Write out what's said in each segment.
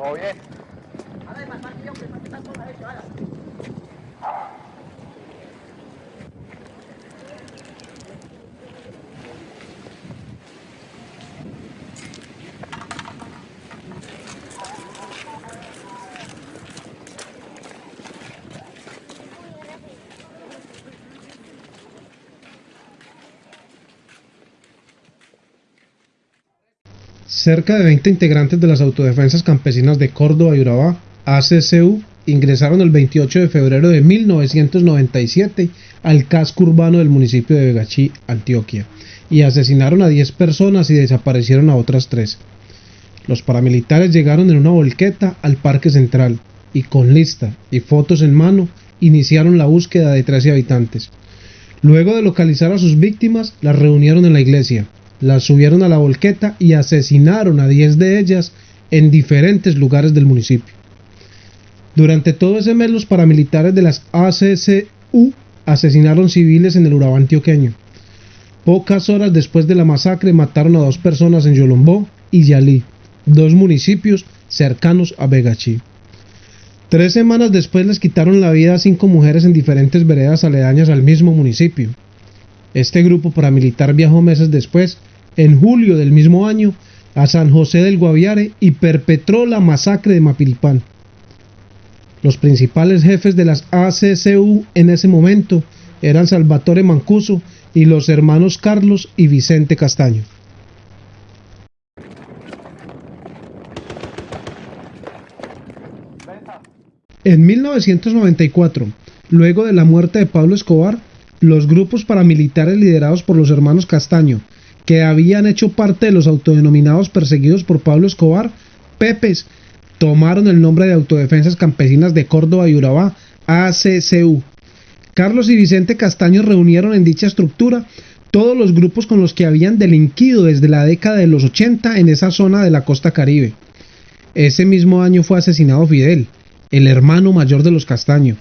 ¿Todo bien? Cerca de 20 integrantes de las autodefensas campesinas de Córdoba y Urabá, ACCU, ingresaron el 28 de febrero de 1997 al casco urbano del municipio de Vegachí, Antioquia, y asesinaron a 10 personas y desaparecieron a otras 3. Los paramilitares llegaron en una volqueta al Parque Central y con lista y fotos en mano iniciaron la búsqueda de 13 habitantes. Luego de localizar a sus víctimas, las reunieron en la iglesia, las subieron a la volqueta y asesinaron a 10 de ellas en diferentes lugares del municipio. Durante todo ese mes los paramilitares de las ACCU asesinaron civiles en el Urabá antioqueño. Pocas horas después de la masacre mataron a dos personas en Yolombó y Yalí, dos municipios cercanos a Begachí. Tres semanas después les quitaron la vida a cinco mujeres en diferentes veredas aledañas al mismo municipio. Este grupo paramilitar viajó meses después en julio del mismo año a San José del Guaviare y perpetró la masacre de Mapilipán. Los principales jefes de las ACCU en ese momento eran Salvatore Mancuso y los hermanos Carlos y Vicente Castaño. En 1994, luego de la muerte de Pablo Escobar, los grupos paramilitares liderados por los hermanos Castaño que habían hecho parte de los autodenominados perseguidos por Pablo Escobar, Pepes, tomaron el nombre de Autodefensas Campesinas de Córdoba y Urabá, ACCU. Carlos y Vicente Castaño reunieron en dicha estructura todos los grupos con los que habían delinquido desde la década de los 80 en esa zona de la costa caribe. Ese mismo año fue asesinado Fidel, el hermano mayor de los Castaño,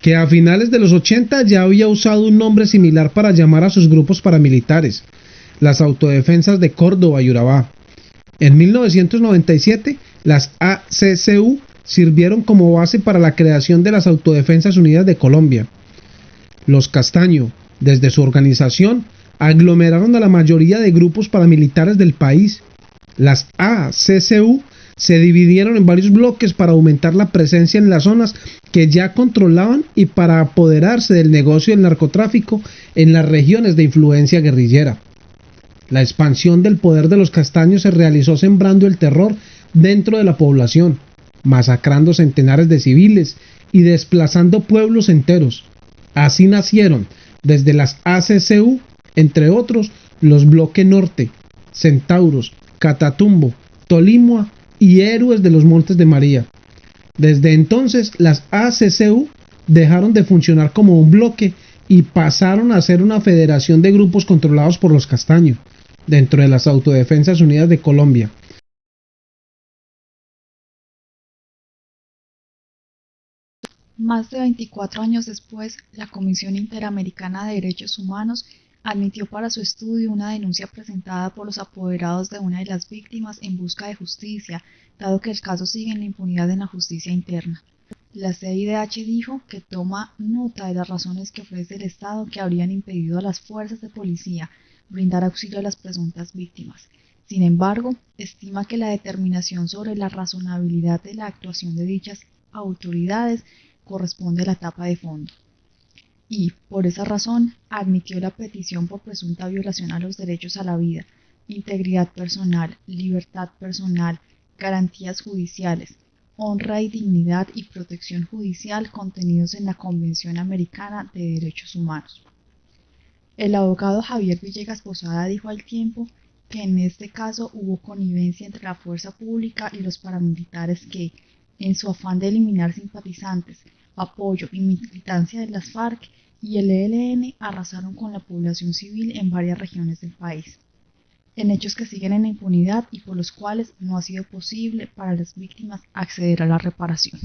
que a finales de los 80 ya había usado un nombre similar para llamar a sus grupos paramilitares, las autodefensas de Córdoba y Urabá. En 1997, las ACCU sirvieron como base para la creación de las Autodefensas Unidas de Colombia. Los Castaño, desde su organización, aglomeraron a la mayoría de grupos paramilitares del país. Las ACCU se dividieron en varios bloques para aumentar la presencia en las zonas que ya controlaban y para apoderarse del negocio del narcotráfico en las regiones de influencia guerrillera. La expansión del poder de los castaños se realizó sembrando el terror dentro de la población, masacrando centenares de civiles y desplazando pueblos enteros. Así nacieron, desde las ACCU, entre otros, los Bloque Norte, Centauros, Catatumbo, Tolimua y Héroes de los Montes de María. Desde entonces, las ACCU dejaron de funcionar como un bloque y pasaron a ser una federación de grupos controlados por los castaños dentro de las Autodefensas Unidas de Colombia. Más de 24 años después, la Comisión Interamericana de Derechos Humanos admitió para su estudio una denuncia presentada por los apoderados de una de las víctimas en busca de justicia, dado que el caso sigue en la impunidad en la justicia interna. La CIDH dijo que toma nota de las razones que ofrece el Estado que habrían impedido a las fuerzas de policía brindar auxilio a las presuntas víctimas. Sin embargo, estima que la determinación sobre la razonabilidad de la actuación de dichas autoridades corresponde a la etapa de fondo. Y, por esa razón, admitió la petición por presunta violación a los derechos a la vida, integridad personal, libertad personal, garantías judiciales, honra y dignidad y protección judicial contenidos en la Convención Americana de Derechos Humanos. El abogado Javier Villegas Posada dijo al tiempo que en este caso hubo connivencia entre la fuerza pública y los paramilitares que, en su afán de eliminar simpatizantes, apoyo y militancia de las FARC y el ELN, arrasaron con la población civil en varias regiones del país, en hechos que siguen en la impunidad y por los cuales no ha sido posible para las víctimas acceder a la reparación.